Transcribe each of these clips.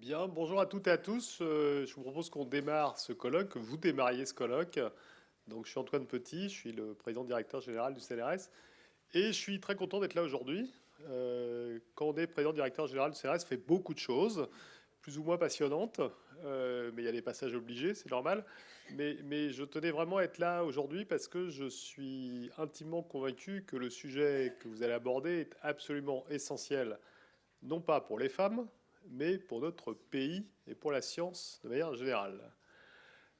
Bien, bonjour à toutes et à tous. Euh, je vous propose qu'on démarre ce colloque, que vous démarriez ce colloque. Donc, je suis Antoine Petit, je suis le président directeur général du CNRS. Et je suis très content d'être là aujourd'hui. Euh, quand on est président directeur général du CNRS, fait beaucoup de choses, plus ou moins passionnantes. Euh, mais il y a des passages obligés, c'est normal. Mais, mais, je tenais vraiment à être là aujourd'hui parce que je suis intimement convaincu que le sujet que vous allez aborder est absolument essentiel, non pas pour les femmes, mais pour notre pays et pour la science de manière générale.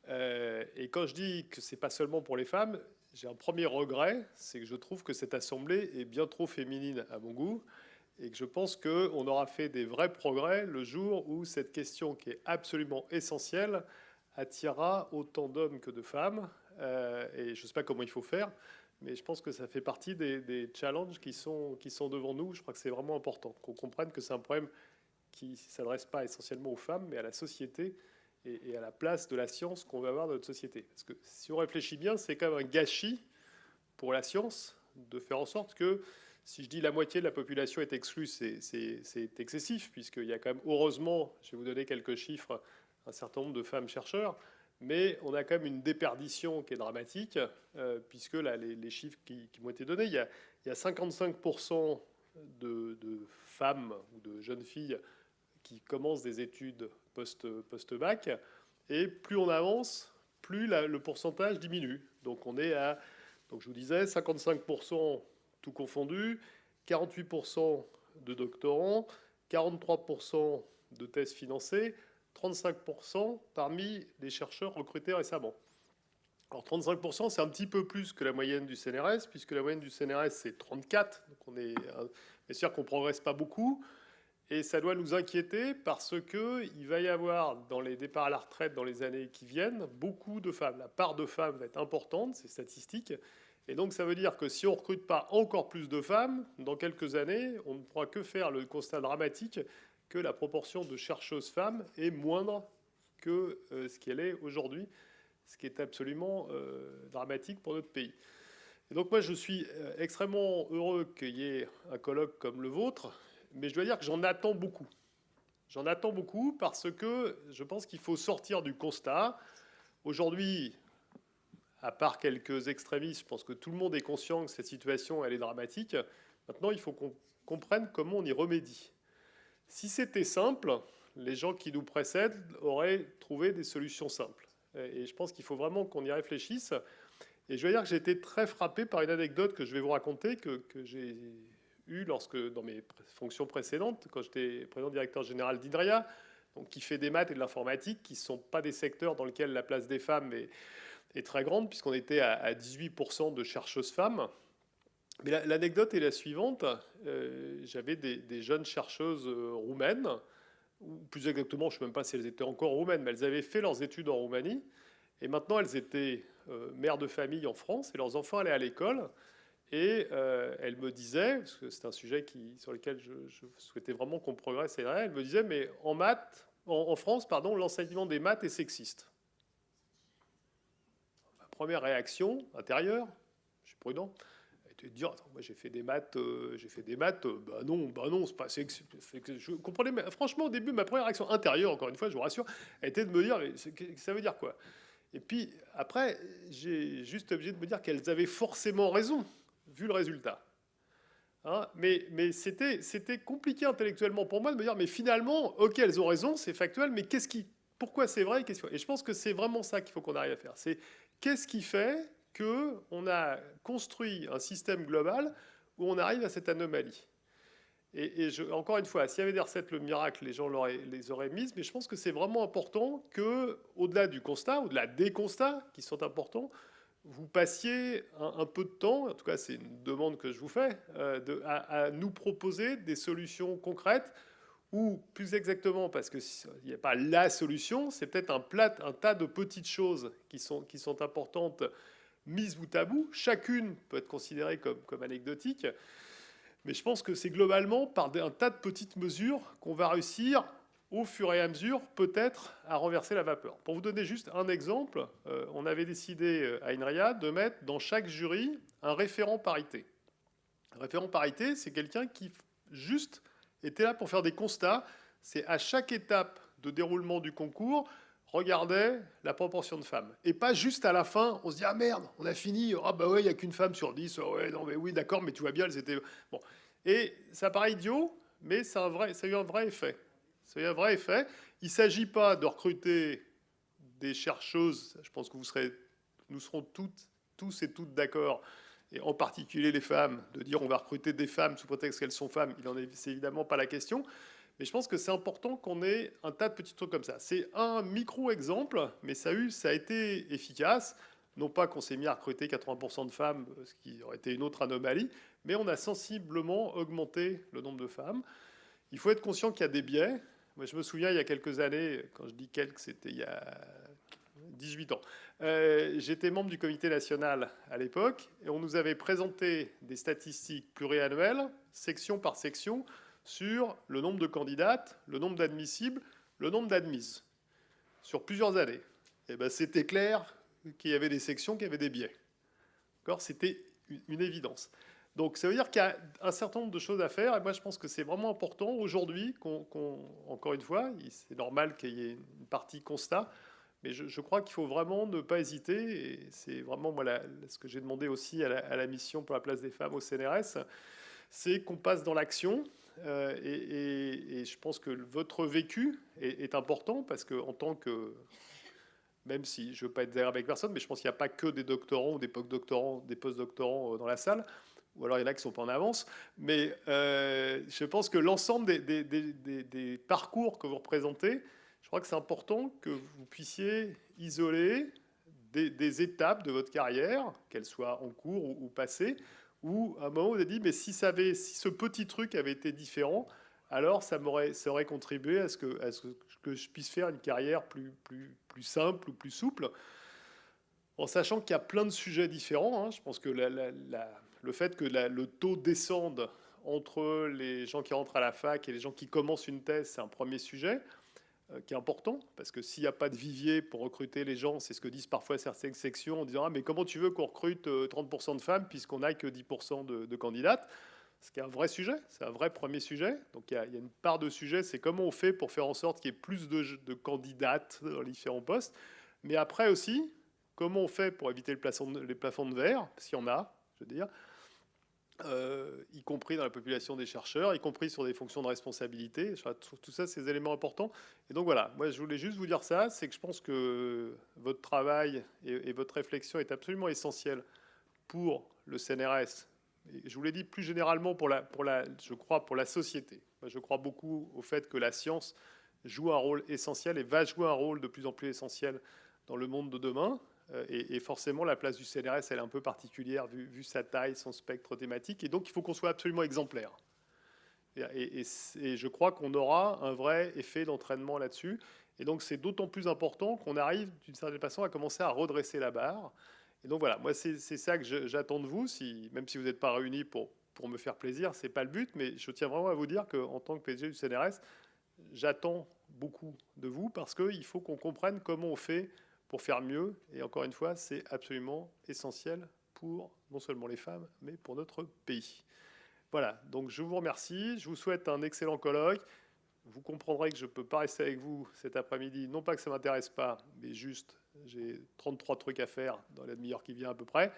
Euh, et quand je dis que ce n'est pas seulement pour les femmes, j'ai un premier regret, c'est que je trouve que cette assemblée est bien trop féminine à mon goût, et que je pense qu'on aura fait des vrais progrès le jour où cette question qui est absolument essentielle attirera autant d'hommes que de femmes. Euh, et je ne sais pas comment il faut faire, mais je pense que ça fait partie des, des challenges qui sont, qui sont devant nous. Je crois que c'est vraiment important qu'on comprenne que c'est un problème qui s'adresse pas essentiellement aux femmes, mais à la société et, à la place de la science qu'on veut avoir dans notre société. Parce que si on réfléchit bien, c'est quand même un gâchis pour la science de faire en sorte que, si je dis la moitié de la population est exclue, c'est excessif, puisqu'il y a quand même, heureusement, je vais vous donner quelques chiffres, un certain nombre de femmes chercheurs, mais on a quand même une déperdition qui est dramatique, euh, puisque là, les, chiffres qui, m'ont été donnés, il y a 55% de, femmes ou de jeunes filles qui commencent des études post-bac. et plus on avance, plus le pourcentage diminue. Donc on est à, donc je vous disais, 55% tout confondu, 48% de doctorants, 43% de thèses financées, 35% parmi les chercheurs recrutés récemment. Alors 35%, c'est un petit peu plus que la moyenne du CNRS, puisque la moyenne du CNRS, c'est 34. Donc on est, bien sûr qu'on ne progresse pas beaucoup. Et ça doit nous inquiéter parce qu'il va y avoir dans les départs à la retraite dans les années qui viennent beaucoup de femmes. La part de femmes va être importante, c'est statistique. Et donc ça veut dire que si on ne recrute pas encore plus de femmes, dans quelques années, on ne pourra que faire le constat dramatique que la proportion de chercheuses femmes est moindre que euh, ce qu'elle est aujourd'hui, ce qui est absolument euh, dramatique pour notre pays. Et donc moi je suis euh, extrêmement heureux qu'il y ait un colloque comme le vôtre, mais je dois dire que j'en attends beaucoup. J'en attends beaucoup parce que je pense qu'il faut sortir du constat. Aujourd'hui, à part quelques extrémistes, je pense que tout le monde est conscient que cette situation elle est dramatique. Maintenant, il faut qu'on comprenne comment on y remédie. Si c'était simple, les gens qui nous précèdent auraient trouvé des solutions simples. Et je pense qu'il faut vraiment qu'on y réfléchisse. Et je dois dire que j'ai été très frappé par une anecdote que je vais vous raconter, que, j'ai lorsque, dans mes fonctions précédentes, quand j'étais président directeur général d'INRIA, donc qui fait des maths et de l'informatique, qui ne sont pas des secteurs dans lesquels la place des femmes est, très grande, puisqu'on était à, 18% de chercheuses femmes. Mais l'anecdote est la suivante. Euh, j'avais des, jeunes chercheuses euh, roumaines, ou plus exactement, je ne sais même pas si elles étaient encore roumaines, mais elles avaient fait leurs études en Roumanie. Et maintenant, elles étaient euh, mères de famille en France, et leurs enfants allaient à l'école. Et euh, elle me disait, parce que c'est un sujet sur lequel je, souhaitais vraiment qu'on progresse, elle me disait, mais en maths, en, France, pardon, l'enseignement des maths est sexiste. Première réaction intérieure, je suis prudent, de dire, moi j'ai fait des maths, euh, j'ai fait des maths, euh, bah non, bah non, c'est pas sexiste. Je comprenais, mais franchement, au début, ma première réaction intérieure, encore une fois, je vous rassure, était de me dire, mais ça veut dire quoi? Et puis après, j'ai juste obligé de me dire qu'elles avaient forcément raison vu le résultat. Hein, mais, mais c'était compliqué intellectuellement pour moi de me dire, mais finalement, ok, elles ont raison, c'est factuel, mais qu'est-ce qui, pourquoi c'est vrai Et je pense que c'est vraiment ça qu'il faut qu'on arrive à faire. C'est qu'est-ce qui fait qu'on a construit un système global où on arrive à cette anomalie. Et, encore une fois, s'il y avait des recettes, le miracle, les gens les auraient mises, mais je pense que c'est vraiment important que, au-delà du constat, au-delà des constats qui sont importants, vous passiez un, peu de temps, en tout cas c'est une demande que je vous fais, euh, à, nous proposer des solutions concrètes, ou plus exactement, parce qu'il n'y a pas la solution, c'est peut-être un, tas de petites choses qui sont importantes mises bout à bout. Chacune peut être considérée comme, comme anecdotique, mais je pense que c'est globalement par un tas de petites mesures qu'on va réussir au fur et à mesure, peut-être, à renverser la vapeur. Pour vous donner juste un exemple, euh, on avait décidé euh, à INRIA de mettre dans chaque jury un référent parité. Un référent parité, c'est quelqu'un qui juste était là pour faire des constats. C'est à chaque étape de déroulement du concours regardait la proportion de femmes. Et pas juste à la fin, on se dit ah merde, on a fini, ah bah ouais, il n'y a qu'une femme sur dix, ouais, non mais oui, d'accord, mais tu vois bien, elles étaient... Bon. Et ça paraît idiot, mais ça a, vrai, ça a eu un vrai effet. Ça a eu un vrai effet. Il ne s'agit pas de recruter des chercheuses, je pense que vous serez, nous serons toutes, tous et toutes d'accord, et en particulier les femmes, de dire on va recruter des femmes sous prétexte qu'elles sont femmes, il n'en est, c'est évidemment pas la question. Mais je pense que c'est important qu'on ait un tas de petits trucs comme ça. C'est un micro-exemple, mais ça a, été efficace. Non pas qu'on s'est mis à recruter 80% de femmes, ce qui aurait été une autre anomalie, mais on a sensiblement augmenté le nombre de femmes. Il faut être conscient qu'il y a des biais. Moi, je me souviens, il y a quelques années, quand je dis quelques, c'était il y a 18 ans. Euh, j'étais membre du comité national à l'époque, et on nous avait présenté des statistiques pluriannuelles, section par section, sur le nombre de candidates, le nombre d'admissibles, le nombre d'admises, sur plusieurs années. Et eh ben, c'était clair qu'il y avait des sections qui avaient des biais. C'était une évidence. Donc ça veut dire qu'il y a un certain nombre de choses à faire, et moi je pense que c'est vraiment important aujourd'hui qu'on, encore une fois, c'est normal qu'il y ait une partie constat, mais je, crois qu'il faut vraiment ne pas hésiter, et c'est vraiment moi, ce que j'ai demandé aussi à la, à la, mission pour la place des femmes au CNRS, c'est qu'on passe dans l'action, euh, et, je pense que votre vécu est, important parce que en tant que, même si je ne veux pas être derrière avec personne, mais je pense qu'il n'y a pas que des doctorants ou des post-doctorants, post-doctorants euh, dans la salle, ou alors il y en a qui sont pas en avance, mais euh, je pense que l'ensemble des, parcours que vous représentez, je crois que c'est important que vous puissiez isoler des, étapes de votre carrière, qu'elles soient en cours ou, ou passées, où à un moment, vous avez dit, mais si, ça avait, si ce petit truc avait été différent, alors ça m'aurait aurait contribué à ce, que, à ce que je puisse faire une carrière plus, plus, plus simple ou plus souple. En sachant qu'il y a plein de sujets différents, hein. je pense que le fait que le taux descende entre les gens qui rentrent à la fac et les gens qui commencent une thèse, c'est un premier sujet. Euh, qui est important, parce que s'il n'y a pas de vivier pour recruter les gens, c'est ce que disent parfois certaines sections en disant ah, mais comment tu veux qu'on recrute 30% euh, de femmes puisqu'on n'a que 10% de, candidates? Ce qui est un vrai sujet, c'est un vrai premier sujet. Donc il y, a, une part de sujet, c'est comment on fait pour faire en sorte qu'il y ait plus de, candidates dans les différents postes. Mais après aussi, comment on fait pour éviter le les plafonds de verre, s'il y en a, je veux dire, euh, y compris dans la population des chercheurs, y compris sur des fonctions de responsabilité. Tout ça, c'est des éléments importants. Et donc voilà, moi je voulais juste vous dire ça, c'est que je pense que votre travail et, votre réflexion est absolument essentielle pour le CNRS. Et je vous l'ai dit plus généralement pour la, pour la, je crois, pour la société. Je crois beaucoup au fait que la science joue un rôle essentiel et va jouer un rôle de plus en plus essentiel dans le monde de demain. Euh, et, forcément, la place du CNRS, elle est un peu particulière vu, sa taille, son spectre thématique. Et donc, il faut qu'on soit absolument exemplaire. Et, je crois qu'on aura un vrai effet d'entraînement là-dessus. Et donc, c'est d'autant plus important qu'on arrive, d'une certaine façon, à commencer à redresser la barre. Et donc, voilà, moi, c'est ça que j'attends de vous, même si vous n'êtes pas réunis pour, me faire plaisir, ce n'est pas le but. Mais je tiens vraiment à vous dire qu'en tant que PDG du CNRS, j'attends beaucoup de vous parce qu'il faut qu'on comprenne comment on fait pour faire mieux. Et encore une fois, c'est absolument essentiel pour non seulement les femmes, mais pour notre pays. Voilà, donc je vous remercie, je vous souhaite un excellent colloque. Vous comprendrez que je ne peux pas rester avec vous cet après-midi, non pas que ça ne m'intéresse pas, mais juste, j'ai 33 trucs à faire dans la demi-heure qui vient à peu près,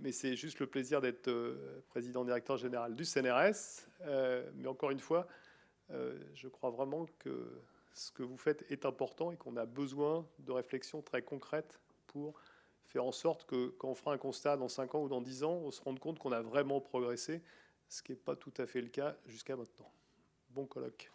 mais c'est juste le plaisir d'être euh, président-directeur général du CNRS. Euh, mais encore une fois, euh, je crois vraiment que ce que vous faites est important et qu'on a besoin de réflexions très concrètes pour faire en sorte que quand on fera un constat dans 5 ans ou dans 10 ans, on se rende compte qu'on a vraiment progressé, ce qui n'est pas tout à fait le cas jusqu'à maintenant. Bon colloque.